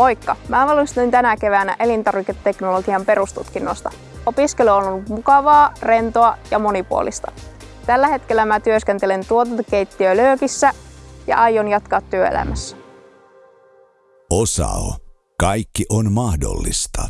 Moikka! Mä valmistuin tänä keväänä elintarviketeknologian perustutkinnosta. Opiskelu on ollut mukavaa, rentoa ja monipuolista. Tällä hetkellä mä työskentelen tuotantokeittiö Löökissä ja aion jatkaa työelämässä. Osao. Kaikki on mahdollista.